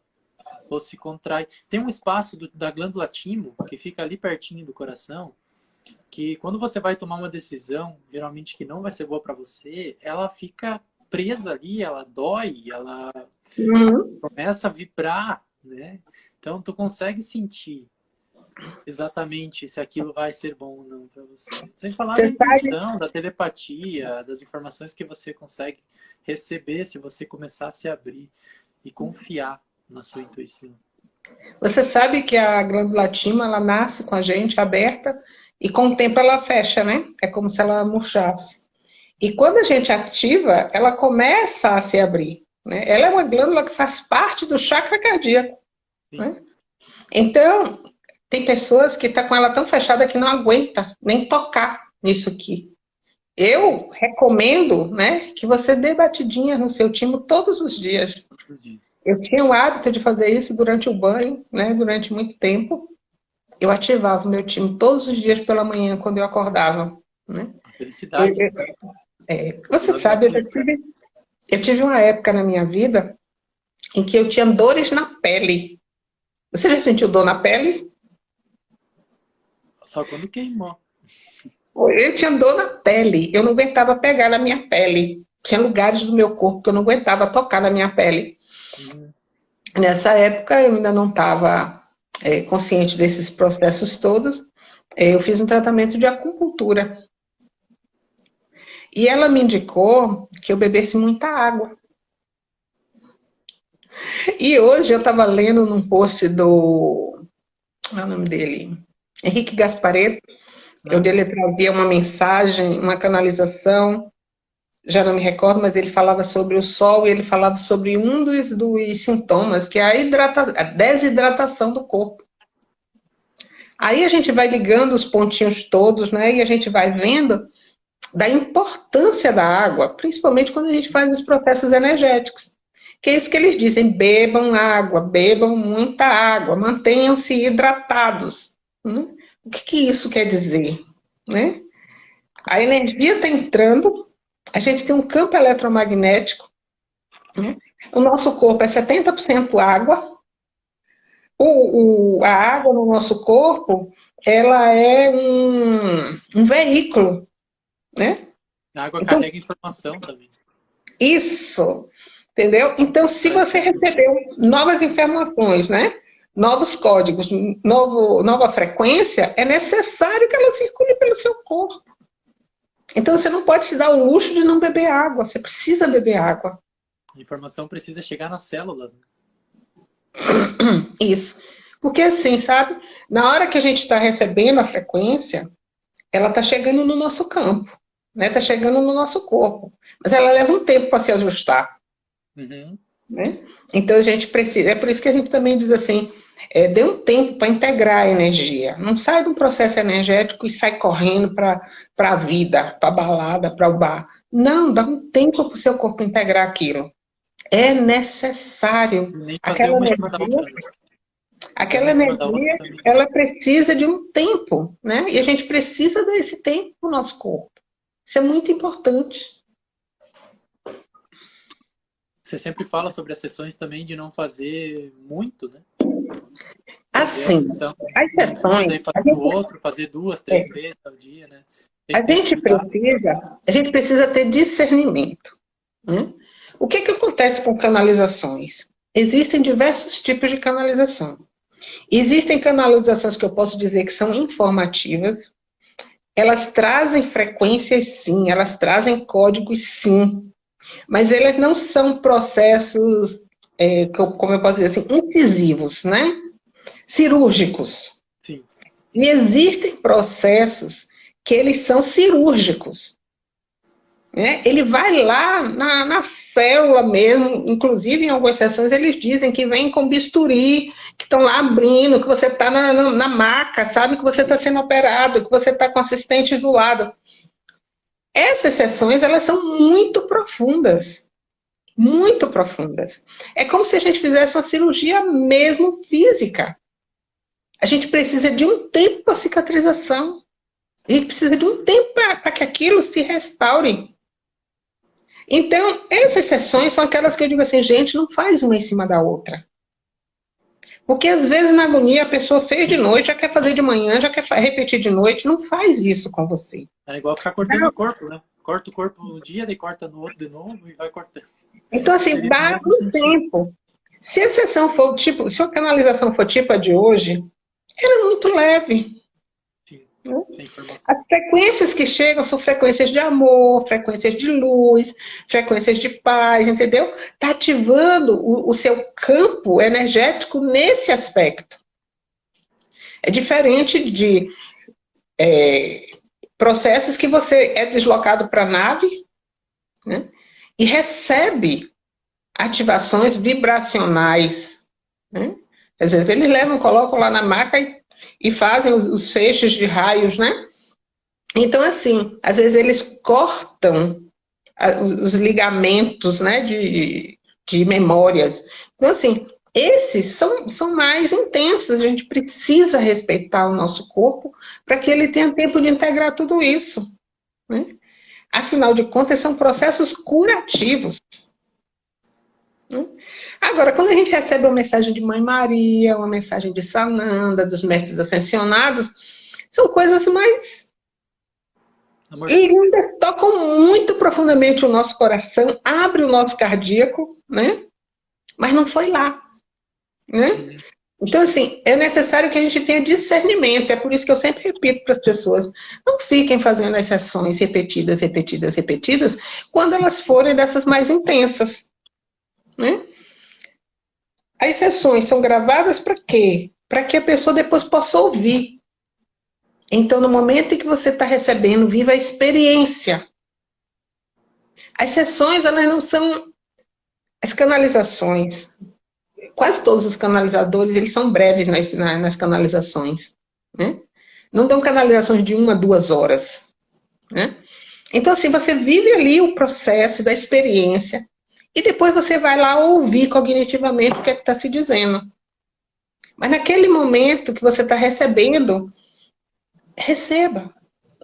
ou se contrai. Tem um espaço do, da glândula timo, que fica ali pertinho do coração, que quando você vai tomar uma decisão, geralmente que não vai ser boa para você, ela fica presa ali, ela dói, ela uhum. começa a vibrar, né? Então tu consegue sentir exatamente se aquilo vai ser bom ou não para você. Sem falar você da intuição, da telepatia, das informações que você consegue receber se você começar a se abrir e confiar na sua intuição. Você sabe que a glândula timo, ela nasce com a gente aberta e com o tempo ela fecha, né? É como se ela murchasse. E quando a gente ativa, ela começa a se abrir. Né? Ela é uma glândula que faz parte do chakra cardíaco. Né? Então, tem pessoas que estão tá com ela tão fechada que não aguenta nem tocar nisso aqui. Eu recomendo né, que você dê batidinha no seu timo todos os dias. Todos os dias. Eu tinha o hábito de fazer isso durante o banho, né, durante muito tempo. Eu ativava o meu time todos os dias pela manhã, quando eu acordava. Né? Felicidade. Eu, é, você sabe, eu tive, eu tive uma época na minha vida em que eu tinha dores na pele. Você já sentiu dor na pele? Só quando queimou. Eu tinha dor na pele. Eu não aguentava pegar na minha pele. Tinha lugares do meu corpo que eu não aguentava tocar na minha pele. Nessa época eu ainda não estava é, consciente desses processos todos. É, eu fiz um tratamento de acupuntura. E ela me indicou que eu bebesse muita água. E hoje eu estava lendo num post do... Qual é o nome dele? Henrique Gaspareto, onde ele trazia uma mensagem, uma canalização já não me recordo, mas ele falava sobre o sol e ele falava sobre um dos, dos sintomas, que é a, hidrata, a desidratação do corpo. Aí a gente vai ligando os pontinhos todos, né? E a gente vai vendo da importância da água, principalmente quando a gente faz os processos energéticos. Que é isso que eles dizem, bebam água, bebam muita água, mantenham-se hidratados. Né? O que, que isso quer dizer? Né? A energia está entrando a gente tem um campo eletromagnético. Né? O nosso corpo é 70% água. O, o, a água no nosso corpo, ela é um, um veículo. Né? A água então, carrega informação também. Isso, entendeu? Então, se você recebeu novas informações, né? novos códigos, novo, nova frequência, é necessário que ela circule pelo seu corpo. Então você não pode se dar o luxo de não beber água, você precisa beber água. A informação precisa chegar nas células. Né? Isso. Porque assim, sabe, na hora que a gente está recebendo a frequência, ela está chegando no nosso campo, né? Está chegando no nosso corpo. Mas ela leva um tempo para se ajustar. Uhum. Né? Então a gente precisa, é por isso que a gente também diz assim, é, dê um tempo para integrar a energia. Não sai de um processo energético e sai correndo para a vida, para a balada, para o bar. Não, dá um tempo para o seu corpo integrar aquilo. É necessário. Aquela energia, aquela energia, ela precisa de um tempo, né? E a gente precisa desse tempo para o nosso corpo. Isso é muito importante. Você sempre fala sobre as sessões também de não fazer muito, né? Assim, as sessões... Fazer o outro, fazer duas, três é. vezes ao dia, né? A gente, precisa, a gente precisa ter discernimento. Né? O que, que acontece com canalizações? Existem diversos tipos de canalização. Existem canalizações que eu posso dizer que são informativas, elas trazem frequências sim, elas trazem códigos sim, mas elas não são processos, é, como eu posso dizer assim, incisivos, né? Cirúrgicos. Sim. E existem processos que eles são cirúrgicos. Né? Ele vai lá na, na, célula mesmo, inclusive em algumas sessões eles dizem que vem com bisturi, que estão lá abrindo, que você está na, na, na, maca, sabe que você está sendo operado, que você está com assistente do lado. Essas sessões, elas são muito profundas, muito profundas. É como se a gente fizesse uma cirurgia mesmo física. A gente precisa de um tempo para cicatrização. A gente precisa de um tempo para que aquilo se restaure. Então, essas sessões são aquelas que eu digo assim, gente, não faz uma em cima da outra. Porque às vezes na agonia a pessoa fez de noite, já quer fazer de manhã, já quer repetir de noite, não faz isso com você. É igual ficar cortando é. o corpo, né? Corta o corpo um dia, daí corta no outro de novo e vai cortando. Então assim, dá um tempo. Se a sessão for tipo, se a canalização for tipo a de hoje, era muito leve. As frequências que chegam são frequências de amor, frequências de luz, frequências de paz, entendeu? Está ativando o, o seu campo energético nesse aspecto. É diferente de é, processos que você é deslocado para a nave né, e recebe ativações vibracionais. Né? Às vezes eles levam, colocam lá na maca e e fazem os, os feixes de raios, né? Então, assim, às vezes eles cortam os ligamentos né, de, de memórias. Então, assim, esses são, são mais intensos, a gente precisa respeitar o nosso corpo para que ele tenha tempo de integrar tudo isso. Né? Afinal de contas, são processos curativos. Né? Agora, quando a gente recebe uma mensagem de Mãe Maria, uma mensagem de Sananda, dos mestres ascensionados, são coisas mais... Amor. E ainda tocam muito profundamente o nosso coração, abre o nosso cardíaco, né? Mas não foi lá, né? Uhum. Então, assim, é necessário que a gente tenha discernimento. É por isso que eu sempre repito para as pessoas, não fiquem fazendo as sessões repetidas, repetidas, repetidas, quando elas forem dessas mais intensas. Né? As sessões são gravadas para quê? Para que a pessoa depois possa ouvir. Então, no momento em que você está recebendo, viva a experiência. As sessões, elas não são... As canalizações, quase todos os canalizadores, eles são breves nas, nas canalizações. Né? Não dão canalizações de uma, duas horas. Né? Então, assim, você vive ali o processo da experiência, e depois você vai lá ouvir cognitivamente o que é que está se dizendo. Mas naquele momento que você está recebendo, receba.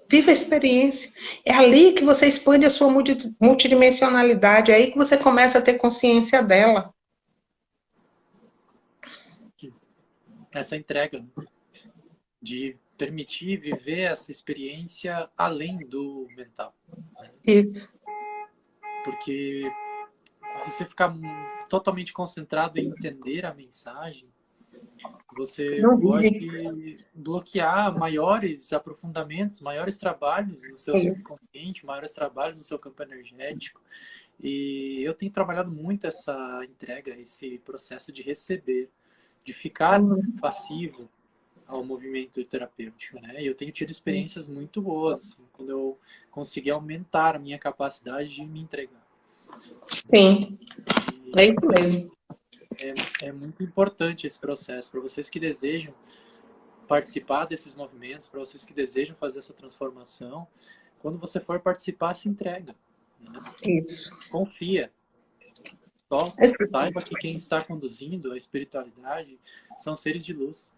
Viva a experiência. É ali que você expande a sua multidimensionalidade, é aí que você começa a ter consciência dela. Essa entrega né? de permitir viver essa experiência além do mental. Né? Isso. Porque você ficar totalmente concentrado em entender a mensagem, você pode bloquear maiores aprofundamentos, maiores trabalhos no seu subconsciente, maiores trabalhos no seu campo energético. E eu tenho trabalhado muito essa entrega, esse processo de receber, de ficar uhum. passivo ao movimento terapêutico, né? E eu tenho tido experiências muito boas, assim, quando eu consegui aumentar a minha capacidade de me entregar. Sim, é isso mesmo. É, é muito importante esse processo para vocês que desejam participar desses movimentos, para vocês que desejam fazer essa transformação. Quando você for participar, se entrega. Né? Isso. Confia. Só saiba que quem está conduzindo a espiritualidade são seres de luz.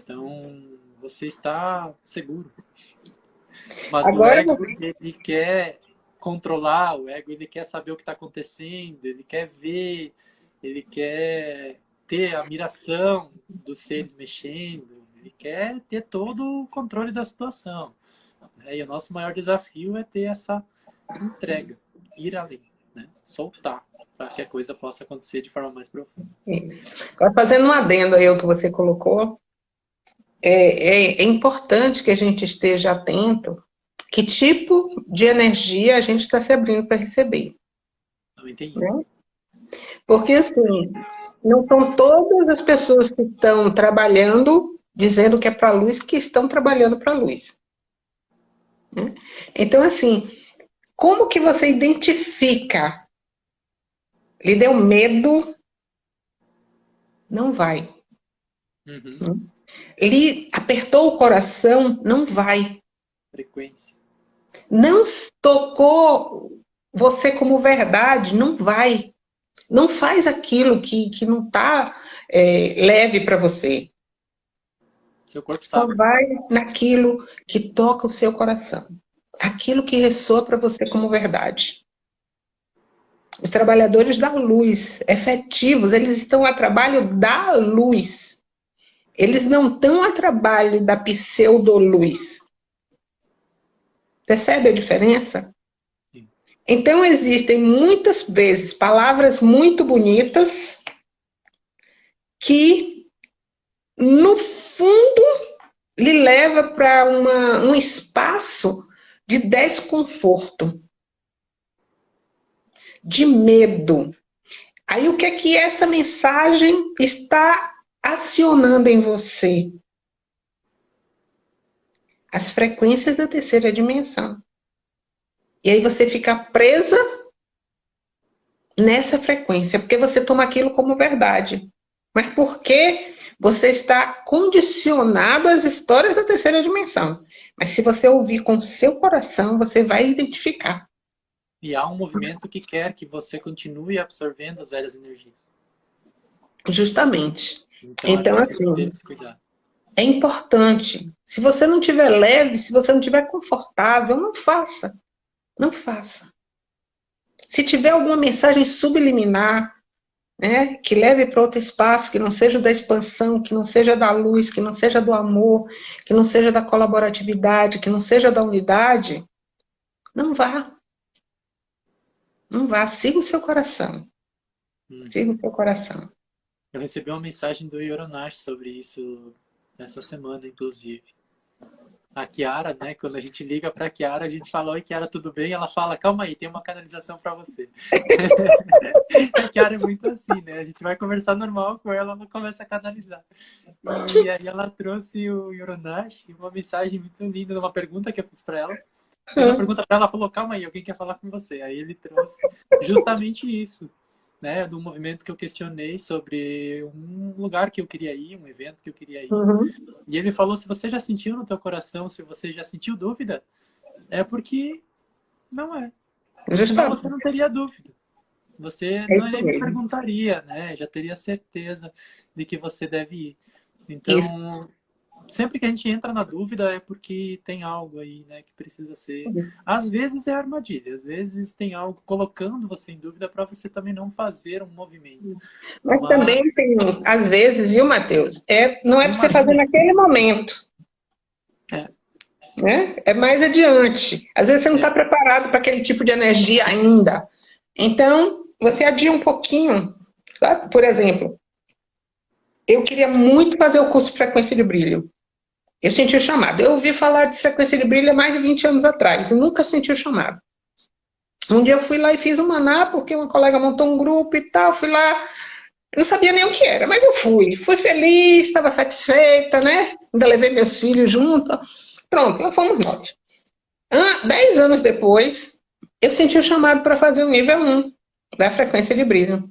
Então, você está seguro. Mas Agora, o ego, ele quer controlar, o ego, ele quer saber o que está acontecendo, ele quer ver, ele quer ter a miração dos seres mexendo, ele quer ter todo o controle da situação. E o nosso maior desafio é ter essa entrega, ir além, né? soltar, para que a coisa possa acontecer de forma mais profunda. Isso. Agora, fazendo um adendo aí ao que você colocou, é, é, é importante que a gente esteja atento que tipo de energia a gente está se abrindo para receber. Não entendi. Né? Porque, assim, não são todas as pessoas que estão trabalhando, dizendo que é para a luz, que estão trabalhando para a luz. Né? Então, assim, como que você identifica? Lhe deu medo? Não vai. Uhum. Né? Lhe apertou o coração? Não vai. Frequência. Não tocou você como verdade? Não vai. Não faz aquilo que, que não está é, leve para você. Seu corpo sabe. Só vai naquilo que toca o seu coração. Aquilo que ressoa para você como verdade. Os trabalhadores da luz, efetivos, eles estão a trabalho da luz. Eles não estão a trabalho da pseudo-luz. Percebe a diferença? Sim. Então, existem muitas vezes palavras muito bonitas que, no fundo, lhe leva para um espaço de desconforto, de medo. Aí, o que é que essa mensagem está acionando em você? as frequências da terceira dimensão. E aí você fica presa nessa frequência, porque você toma aquilo como verdade. Mas porque você está condicionado às histórias da terceira dimensão. Mas se você ouvir com seu coração, você vai identificar. E há um movimento que quer que você continue absorvendo as velhas energias. Justamente. Então, então é assim, é importante. Se você não estiver leve, se você não estiver confortável, não faça. Não faça. Se tiver alguma mensagem subliminar, né, que leve para outro espaço, que não seja da expansão, que não seja da luz, que não seja do amor, que não seja da colaboratividade, que não seja da unidade, não vá. Não vá, siga o seu coração. Hum. Siga o seu coração. Eu recebi uma mensagem do Yoronash sobre isso essa semana, inclusive. A Kiara, né? Quando a gente liga para a Kiara, a gente fala, oi Kiara, tudo bem? Ela fala, calma aí, tem uma canalização para você. a Kiara é muito assim, né? A gente vai conversar normal com ela, ela começa a canalizar. E aí ela trouxe o Yoronash, uma mensagem muito linda, uma pergunta que eu fiz para ela. Fiz uma pergunta para ela, falou, calma aí, alguém quer falar com você. Aí ele trouxe justamente isso né, do movimento que eu questionei sobre um lugar que eu queria ir, um evento que eu queria ir. Uhum. E ele falou, se você já sentiu no teu coração, se você já sentiu dúvida, é porque não é. Senão você não teria dúvida. Você é não nem me perguntaria, né? Já teria certeza de que você deve ir. Então, isso sempre que a gente entra na dúvida é porque tem algo aí, né, que precisa ser. Às vezes é armadilha, às vezes tem algo colocando você em dúvida para você também não fazer um movimento. Mas, Mas, também tem, às vezes, viu, Matheus? É, não é para você fazer naquele momento. É. Né? É mais adiante. Às vezes você não está é. preparado para aquele tipo de energia ainda. Então, você adia um pouquinho, sabe? Por exemplo, eu queria muito fazer o curso de frequência de brilho. Eu senti o chamado. Eu ouvi falar de frequência de brilho há mais de 20 anos atrás. Eu nunca senti o chamado. Um dia eu fui lá e fiz um maná, porque uma colega montou um grupo e tal. Fui lá, eu não sabia nem o que era, mas eu fui. Fui feliz, estava satisfeita, né? Ainda levei meus filhos junto. Pronto, lá fomos nós. Dez anos depois, eu senti o chamado para fazer o nível 1 da frequência de brilho.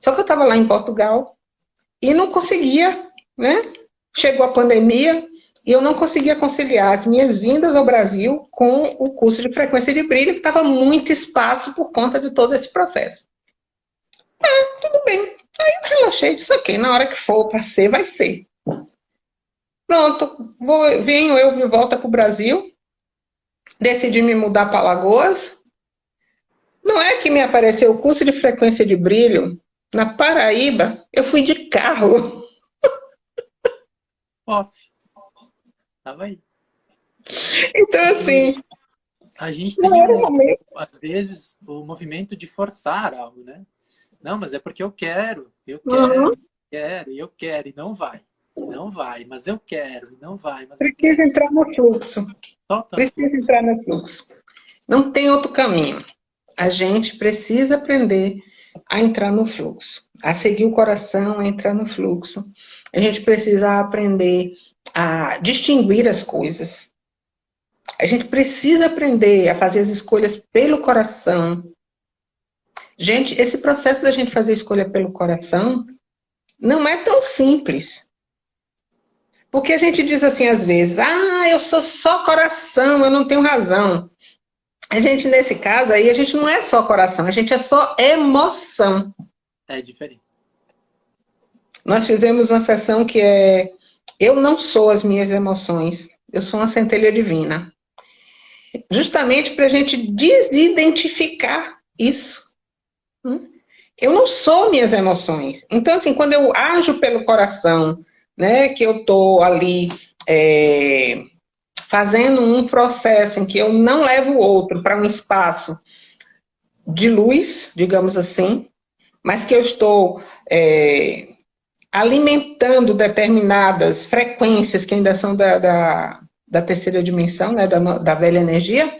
Só que eu estava lá em Portugal e não conseguia, né? Chegou a pandemia, e eu não conseguia conciliar as minhas vindas ao Brasil com o curso de frequência de brilho, que estava muito espaço por conta de todo esse processo. Ah, tudo bem. Aí eu relaxei, disse, ok, na hora que for para ser, vai ser. Pronto, vou, venho eu de volta para o Brasil, decidi me mudar para Lagoas. Não é que me apareceu o curso de frequência de brilho na Paraíba, eu fui de carro. Off. Tava aí. Então, assim... A gente tem, um, às vezes, o movimento de forçar algo, né? Não, mas é porque eu quero, eu quero, uhum. quero, e eu quero, e não vai. Não vai, mas eu quero, e não vai. Mas Precisa entrar no fluxo. Precisa fluxo. entrar no fluxo. Não tem outro caminho. A gente precisa aprender a entrar no fluxo, a seguir o coração, a entrar no fluxo. A gente precisa aprender a distinguir as coisas. A gente precisa aprender a fazer as escolhas pelo coração. Gente, esse processo da gente fazer escolha pelo coração não é tão simples. Porque a gente diz assim às vezes, ah, eu sou só coração, eu não tenho razão. A gente, nesse caso aí, a gente não é só coração, a gente é só emoção. É diferente. Nós fizemos uma sessão que é Eu não sou as minhas emoções, eu sou uma centelha divina. Justamente para a gente desidentificar isso. Hum? Eu não sou minhas emoções. Então, assim, quando eu ajo pelo coração, né, que eu estou ali é, fazendo um processo em que eu não levo o outro para um espaço de luz, digamos assim, mas que eu estou é, alimentando determinadas frequências que ainda são da, da, da terceira dimensão, né, da, da velha energia,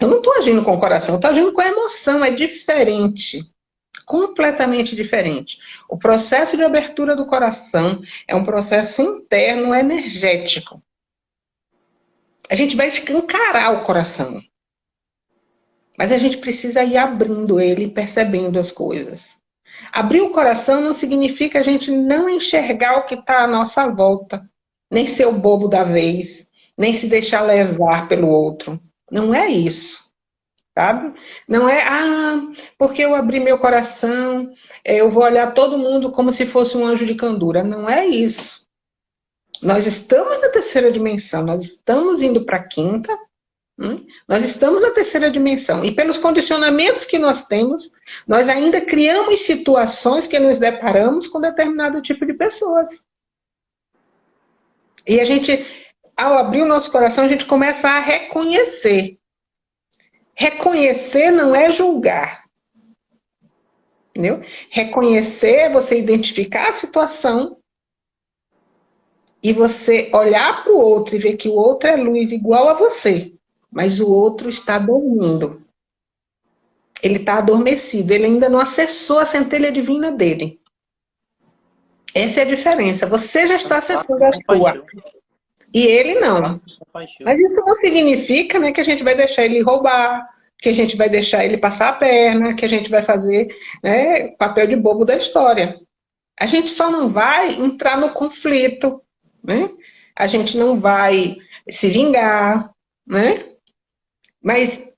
eu não estou agindo com o coração, eu estou agindo com a emoção, é diferente completamente diferente. O processo de abertura do coração é um processo interno energético. A gente vai escancarar o coração. Mas a gente precisa ir abrindo ele e percebendo as coisas. Abrir o coração não significa a gente não enxergar o que está à nossa volta, nem ser o bobo da vez, nem se deixar lesar pelo outro. Não é isso sabe? Não é, ah, porque eu abri meu coração, é, eu vou olhar todo mundo como se fosse um anjo de candura. Não é isso. Nós estamos na terceira dimensão, nós estamos indo para a quinta, hum? nós estamos na terceira dimensão. E pelos condicionamentos que nós temos, nós ainda criamos situações que nos deparamos com determinado tipo de pessoas. E a gente, ao abrir o nosso coração, a gente começa a reconhecer Reconhecer não é julgar. Entendeu? Reconhecer é você identificar a situação e você olhar para o outro e ver que o outro é luz igual a você, mas o outro está dormindo. Ele está adormecido, ele ainda não acessou a centelha divina dele. Essa é a diferença. Você já está acessando a sua. E ele não. Mas isso não significa né, que a gente vai deixar ele roubar, que a gente vai deixar ele passar a perna, que a gente vai fazer né, papel de bobo da história. A gente só não vai entrar no conflito, né? A gente não vai se vingar, né? Mas,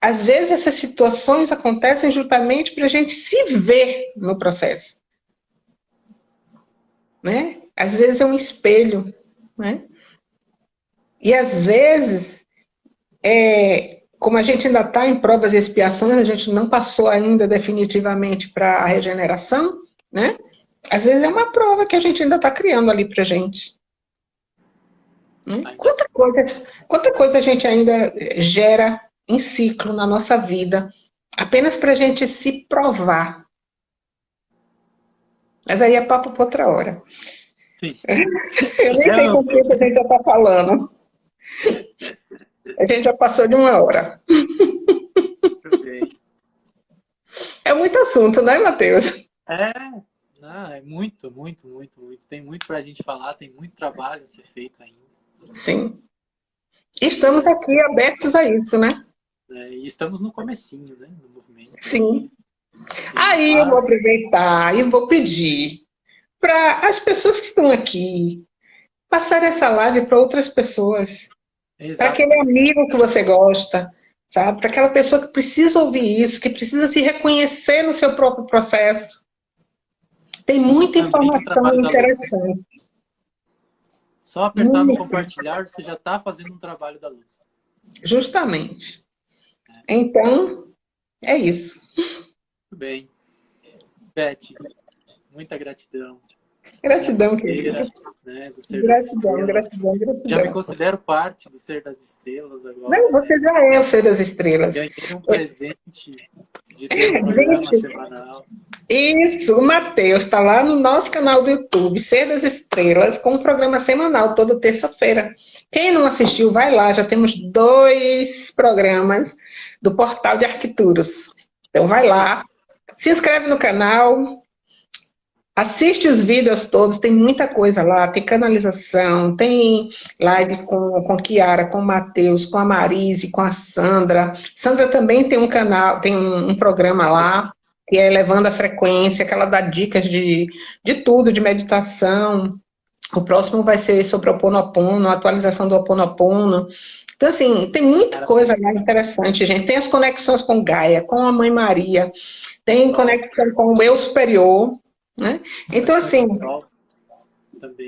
às vezes, essas situações acontecem justamente para a gente se ver no processo. Né? Às vezes é um espelho, né? E às vezes, é, como a gente ainda está em provas e expiações, a gente não passou ainda definitivamente para a regeneração, né? Às vezes é uma prova que a gente ainda está criando ali para a gente. Hum? Quanta, coisa, quanta coisa a gente ainda gera em ciclo na nossa vida, apenas para a gente se provar. Mas aí é papo para outra hora. Sim. Eu nem sei com quem a gente já está falando. A gente já passou de uma hora. É muito assunto, né, Matheus? É, é muito, muito, muito, muito. Tem muito para a gente falar, tem muito trabalho a ser feito ainda. Sim. Estamos aqui abertos a isso, né? É, e estamos no comecinho, né, do movimento. Sim. Aí eu vou aproveitar e vou pedir para as pessoas que estão aqui passar essa live para outras pessoas. Para aquele amigo que você gosta, sabe? Para aquela pessoa que precisa ouvir isso, que precisa se reconhecer no seu próprio processo. Tem muita informação interessante. Só apertar no compartilhar, você já está fazendo um trabalho da luz. Justamente. Então, é isso. Muito bem. Beth, muita gratidão. Gratidão, querida. Né, gratidão, gratidão, gratidão. Já me considero parte do Ser das Estrelas agora. Não, você né? já é o Ser das Estrelas. Ganhei um presente de ter um programa Gente, semanal. Isso, o Matheus está lá no nosso canal do YouTube, Ser das Estrelas, com um programa semanal, toda terça-feira. Quem não assistiu, vai lá, já temos dois programas do Portal de Arquituros. Então vai lá, se inscreve no canal, Assiste os vídeos todos, tem muita coisa lá, tem canalização, tem live com, com Kiara, com o Matheus, com a Marise, com a Sandra. Sandra também tem um canal, tem um, um, programa lá, que é Elevando a Frequência, que ela dá dicas de, de tudo, de meditação. O próximo vai ser sobre o Oponopono, atualização do Oponopono. Então, assim, tem muita coisa lá interessante, gente. Tem as conexões com Gaia, com a Mãe Maria, tem conexão com o Eu Superior, né? Então, assim,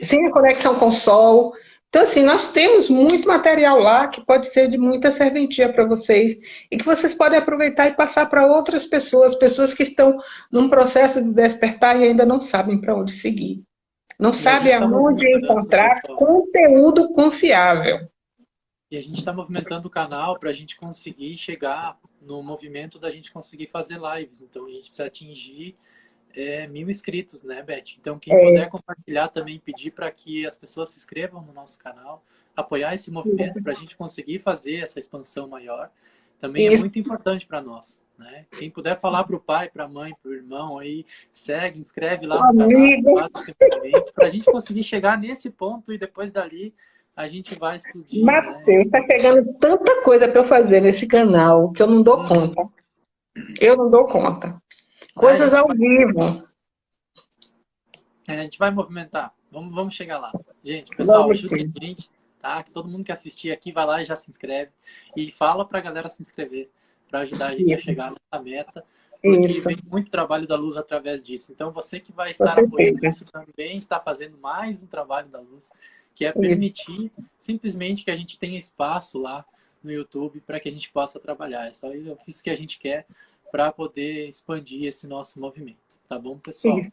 sem a conexão com o Sol. Então, assim, nós temos muito material lá que pode ser de muita serventia para vocês e que vocês podem aproveitar e passar para outras pessoas, pessoas que estão num processo de despertar e ainda não sabem para onde seguir. Não sabem tá aonde encontrar conteúdo confiável. E a gente está movimentando o canal para a gente conseguir chegar no movimento da gente conseguir fazer lives. Então, a gente precisa atingir é, mil inscritos, né, Beth? Então, quem é. puder compartilhar também, pedir para que as pessoas se inscrevam no nosso canal, apoiar esse movimento para a gente conseguir fazer essa expansão maior, também é Isso. é muito importante para nós. Né? Quem puder falar para o pai, para a mãe, para o irmão, aí segue, inscreve lá no canal, para a gente conseguir chegar nesse ponto e depois dali a gente vai explodir. Matheus, está né? chegando tanta coisa para eu fazer nesse canal que eu não dou hum. conta. Eu não dou conta. Coisas ao vivo. É, a gente vai movimentar. Vamos, vamos chegar lá. Gente, pessoal, ajuda a gente, tá? Todo mundo que assistir aqui, vai lá e já se inscreve. E fala pra galera se inscrever, para ajudar a gente Isso. a chegar nessa meta. Porque isso. vem muito trabalho da luz através disso. Então, você que vai estar apoiando isso também está fazendo mais um trabalho da luz, que é permitir isso. simplesmente que a gente tenha espaço lá no YouTube para que a gente possa trabalhar. É só isso que a gente quer para poder expandir esse nosso movimento. Tá bom, pessoal? Sim.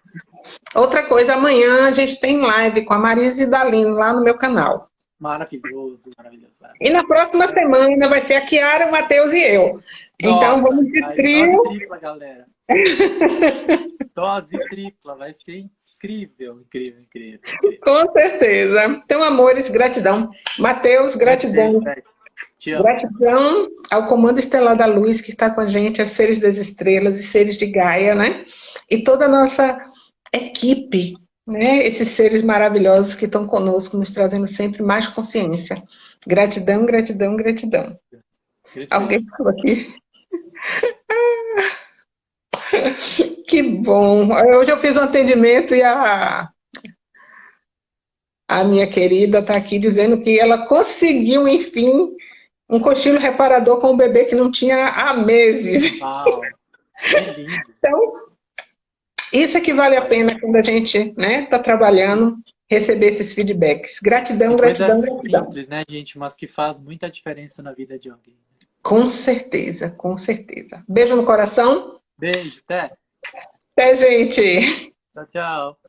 Outra coisa, amanhã a gente tem live com a Marisa Dalino lá no meu canal. Maravilhoso, maravilhoso, maravilhoso. E na próxima semana vai ser a Kiara, o Matheus e eu. Então, Nossa, então vamos de trio. Dose tripla, galera. dose tripla, vai ser incrível, incrível, incrível, incrível. Com certeza. Então, amores, gratidão. Matheus, gratidão. Gratidão. Gratidão ao Comando Estelar da Luz que está com a gente, aos seres das estrelas e seres de Gaia, né? E toda a nossa equipe, né? Esses seres maravilhosos que estão conosco, nos trazendo sempre mais consciência. Gratidão, gratidão, gratidão. gratidão. Alguém falou aqui? que bom. Hoje eu fiz um atendimento e a a minha querida está aqui dizendo que ela conseguiu, enfim, um cochilo reparador com um bebê que não tinha há meses. Uau, então, isso é que vale a pena quando a gente está né, tá trabalhando, receber esses feedbacks. Gratidão, gratidão, gratidão. simples, né, gente, mas que faz muita diferença na vida de alguém. Com certeza, com certeza. Beijo no coração. Beijo, até. Até, gente. Tchau, tchau.